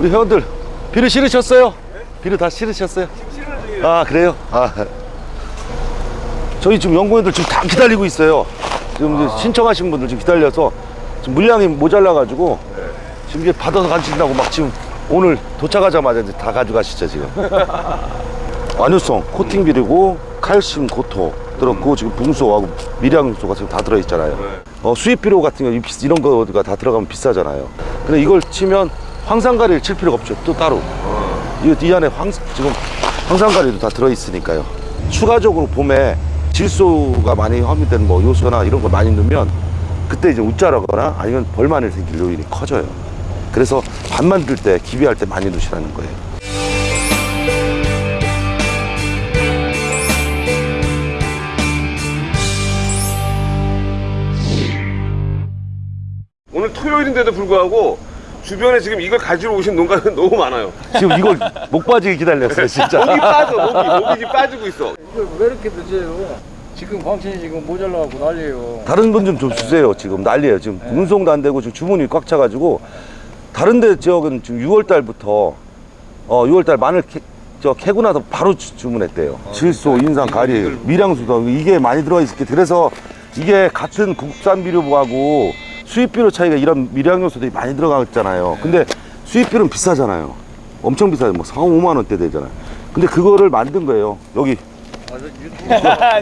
우리 회원들 비료 실으셨어요? 비료 다 실으셨어요? 아 그래요? 아 저희 지금 연구원들 지금 다 기다리고 있어요. 지금 이제 신청하신 분들 지금 기다려서 지금 물량이 모자라 가지고 지금 이게 받아서 가신다고 막 지금 오늘 도착하자마자 이제 다 가져가시죠 지금. 완효성 코팅 비료고 칼슘 고토 들었고 지금 붕소하고 미량소가 지금 다 들어있잖아요. 어, 수입 비료 같은 거 이- 이런 거가 다 들어가면 비싸잖아요. 근데 이걸 치면 황산가리를 칠 필요가 없죠. 또 따로. 이, 이 안에 황, 지금 황산가리도 다 들어있으니까요. 추가적으로 봄에 질소가 많이 함유된 뭐 요소나 이런 거 많이 넣으면 그때 이제 웃자라거나 아니면 벌만을 생길 요인이 커져요. 그래서 밥 만들 때 기비할 때 많이 넣으시라는 거예요. 오늘 토요일인데도 불구하고 주변에 지금 이걸 가지러 오신 농가는 너무 많아요. 지금 이걸 목 빠지게 기다렸어요, 진짜. 목이 빠져, 목이. 목이 빠지고 있어. 이걸 왜 이렇게 늦어요? 지금 광천이 지금 모자라고 난리예요. 다른 분좀좀 주세요. 지금 난리예요. 지금 운송도 안 되고 지금 주문이 꽉 차가지고 다른 데 지역은 지금 6월 달부터 어 6월 달 마늘 캐, 저 캐고 나서 바로 주, 주문했대요. 질소, 인상, 가리, 미량수도 이게 많이 들어가 있을게. 그래서 이게 같은 국산 비료하고 수입 비료 차이가 이런 미량 요소들이 많이 들어가 있잖아요. 근데 수입 비료는 비싸잖아요. 엄청 비싸요. 뭐 4, 5만 원대 되잖아요. 근데 그거를 만든 거예요. 여기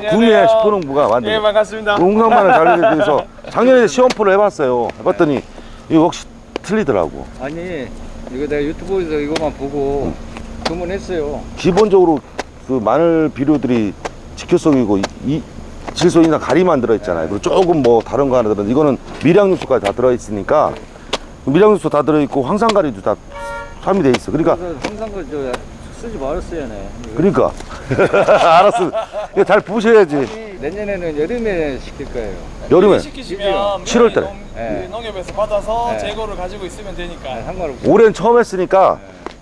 구미의 슈퍼농부가 만든 예 거. 반갑습니다. 홍상만을 관리에 대해서 작년에 시험표를 해봤어요. 해봤더니 이거 혹시 틀리더라고. 아니 이거 내가 유튜브에서 이거만 보고 주문했어요. 기본적으로 그 마늘 비료들이 직효성이고 이, 이 질소이나 가리만 들어있잖아요. 그리고 조금 뭐 다른 거 하나 들어 이거는 미량육수까지 다 들어있으니까 미량육수 다 들어있고 황산가리도 다 함유돼 있어. 그러니까 항상 그저 쓰지 말았어야네. 그러니까 알았어. 이거 잘 부셔야지. 내년에는 여름에 시킬 거예요. 여름에 시키시면 7월 달에. 농, 네. 그 농협에서 받아서 네. 재고를 가지고 있으면 되니까. 아, 상관없어요. 올해는 처음 했으니까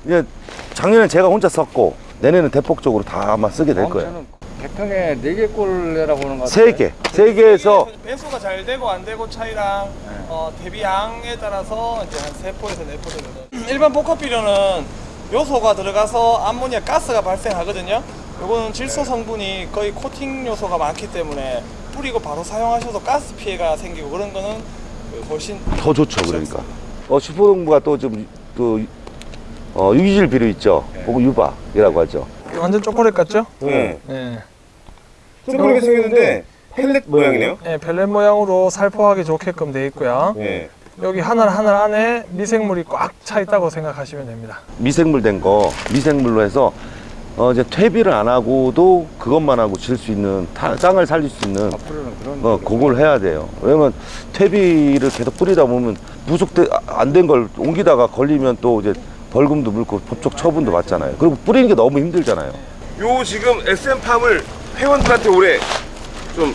이제 작년엔 제가 혼자 썼고 내년에는 대폭적으로 다 아마 쓰게 될 거예요. 광천은 개평에 네개 꼴 내라고 하는 것 같아요. 세 개, 세 개에서 배수가 잘 되고 안 되고 차이랑 어, 대비양에 따라서 이제 한세 포에서 네포 정도. 일반 복합 비료는 요소가 들어가서 암모니아 가스가 발생하거든요. 요거는 질소 성분이 거의 코팅 요소가 많기 때문에 뿌리고 바로 사용하셔도 가스 피해가 생기고 그런 거는 그 훨씬 더 좋죠, 그러니까. 어, 슈퍼농부가 또 좀, 또, 어, 유기질 비료 있죠. 그거 유박이라고 하죠. 완전 초콜릿 같죠? 네. 네. 좀 생겼는데 펠렛 모양이네요. 네, 벨렛 모양으로 살포하기 좋게끔 돼 있고요. 네. 여기 하늘 하늘 안에 미생물이 꽉 차 있다고 생각하시면 됩니다. 미생물 된 거, 미생물로 해서, 어, 이제 퇴비를 안 하고도 그것만 하고 질 수 있는, 타- 땅을 살릴 수 있는, 어, 그걸 해야 돼요. 왜냐면 퇴비를 계속 뿌리다 보면 부속돼, 안 된 걸 옮기다가 걸리면 또 이제 벌금도 물고 법적 처분도 받잖아요. 그리고 뿌리는 게 너무 힘들잖아요. 요 지금 SM팜을 회원들한테 올해 좀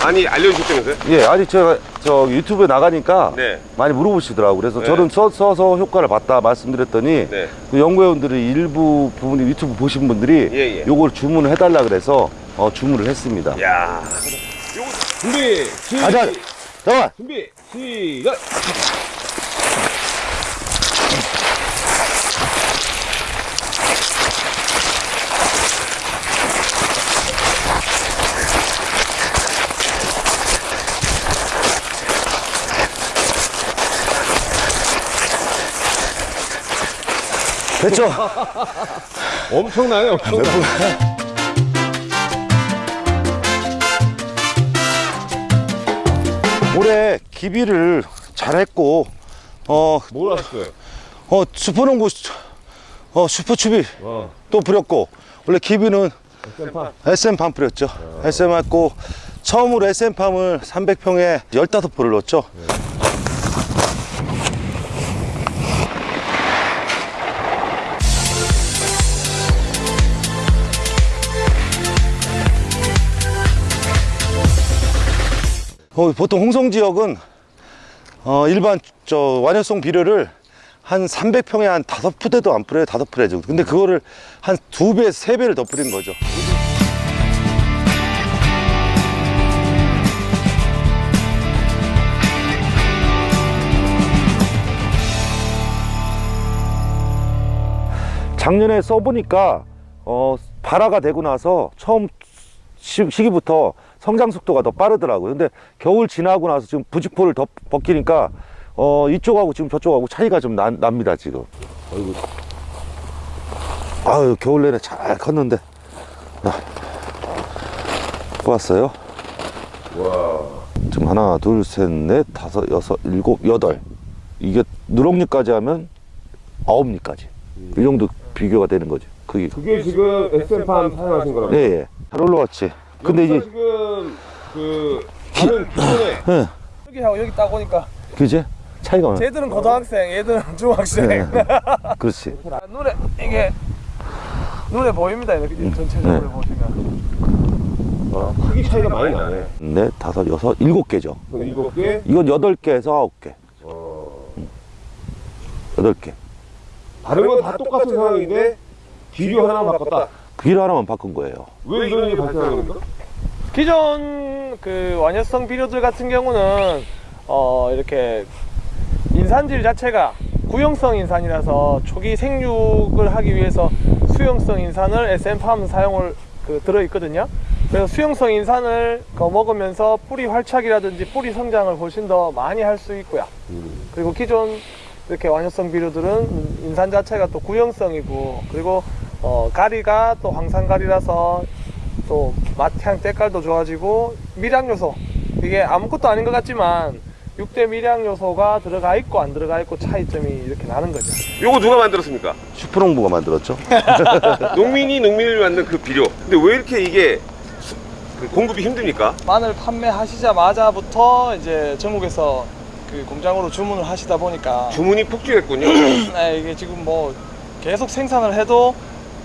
많이 알려주셨다면서요? 예, 아니 제가 저 유튜브에 나가니까 네. 많이 물어보시더라고. 그래서 네. 저는 써, 써서 효과를 봤다 말씀드렸더니 네. 그 연구회원들이 일부 부분이 유튜브 보신 분들이 예, 예. 요걸 주문을 해달라 그래서 어, 주문을 했습니다. 야. 요거 준비. 시. 가자. 잠깐. 준비. 시작. 됐죠? 엄청나네, 엄청나. 올해 기비를 잘했고 어, 뭘 하셨어요? 어 슈퍼농구 어 슈퍼추비 와. 또 뿌렸고 원래 기비는 SM팜 뿌렸죠. SM 했고 처음으로 SM팜을 300평에 15포를 넣었죠. 어, 보통 홍성 지역은 어, 일반 저 완효성 비료를 한 300평에 한 다섯 푸대도 안 뿌려요. 다섯 푸대 정도. 근데 그거를 한 두 배, 세 배를 더 뿌린 거죠. 작년에 써보니까 어, 발화가 되고 나서 처음 시, 시기부터 성장 속도가 더 빠르더라고요. 근데 겨울 지나고 나서 지금 부직포를 더 벗기니까 어, 이쪽하고 지금 저쪽하고 차이가 좀 나, 납니다 지금. 어이구. 아유 겨울 내내 잘 컸는데. 아, 뽑았어요. 와. 지금 하나, 둘, 셋, 넷, 다섯, 여섯, 일곱, 여덟. 이게 누렁잎까지 하면 아홉 잎까지. 이 정도 비교가 되는 거죠. 그게. 그게 지금 SM팜 사용하신 거라고? 예, 예. 잘 올라왔지. 근데 이제, 지금 그 다른 기존에 예. 여기 하고 여기 딱 오니까 그지? 차이가 많아. 쟤들은 고등학생, 얘들은 중학생. 네. 그렇지. 아, 눈에 이게 눈에 보입니다 이렇게 전체적으로 네. 보시면 어, 크기 차이가 많이 나네. 넷, 다섯, 여섯, 일곱 개죠. 그럼 일곱 개. 이건 여덟 개에서 아홉 개. 어. 여덟 개. 다른 건 다 똑같은 상황인데 비료 하나만 바꿨다. 비를 하나만 바꾼 거예요. 왜 이런 일이 발생하는 겁니까? 기존 그 완효성 비료들 같은 경우는 어 이렇게 인산질 자체가 구형성 인산이라서 초기 생육을 하기 위해서 수용성 인산을 SM팜 사용을 그 들어 있거든요. 그래서 수용성 인산을 거 먹으면서 뿌리 활착이라든지 뿌리 성장을 훨씬 더 많이 할 수 있고요. 그리고 기존 이렇게 완효성 비료들은 인산 자체가 또 구형성이고 그리고 어, 가리가 또 황산가리라서 또 맛향 때깔도 좋아지고 미량 요소 이게 아무것도 아닌 것 같지만 6대 미량 요소가 들어가 있고 안 들어가 있고 차이점이 이렇게 나는 거죠. 요거 누가 만들었습니까? 슈퍼농부가 만들었죠. 농민이 농민을 만든 그 비료. 근데 왜 이렇게 이게 수- 그 공급이 힘듭니까? 마늘 판매하시자마자부터 이제 전국에서 그 공장으로 주문을 하시다 보니까 주문이 폭주했군요. 네, 이게 지금 뭐 계속 생산을 해도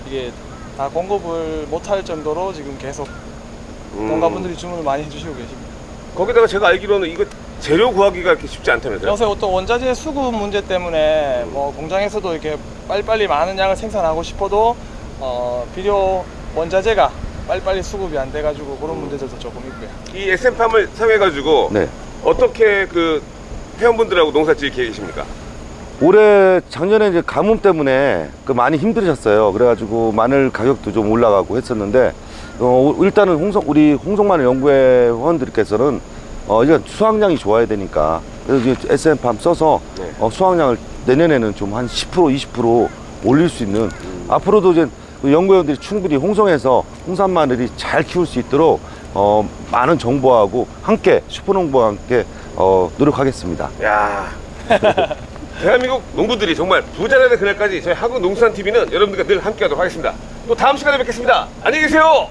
이게 다 공급을 못할 정도로 지금 계속 음. 농가분들이 주문을 많이 해주시고 계십니다. 거기다가 제가 알기로는 이거 재료 구하기가 이렇게 쉽지 않다면서요? 요새 또 원자재 수급 문제 때문에 뭐 공장에서도 이렇게 빨리빨리 많은 양을 생산하고 싶어도 어, 비료 원자재가 빨리빨리 수급이 안 돼가지고 그런 문제들도 조금 있고요. 이 SM팜을 사용해가지고 네. 어떻게 그 회원분들하고 농사 지을 계획이십니까? 올해 작년에 이제 가뭄 때문에 그 많이 힘들으셨어요. 그래가지고 마늘 가격도 좀 올라가고 했었는데 어, 일단은 홍성 우리 홍성마늘 연구회 회원들께서는 어, 일단 수확량이 좋아야 되니까 그래서 이제 SM팜 써서 네. 어, 수확량을 내년에는 좀 한 10% 20% 올릴 수 있는 앞으로도 이제 그 연구원들이 충분히 홍성에서 홍산 마늘이 잘 키울 수 있도록 어, 많은 정보하고 함께 슈퍼농부와 함께 어, 노력하겠습니다. 야 대한민국 농부들이 정말 부자 되는 그날까지 저희 한국 농수산 TV는 여러분들과 늘 함께하도록 하겠습니다. 또 다음 시간에 뵙겠습니다. 안녕히 계세요.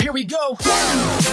Here we go.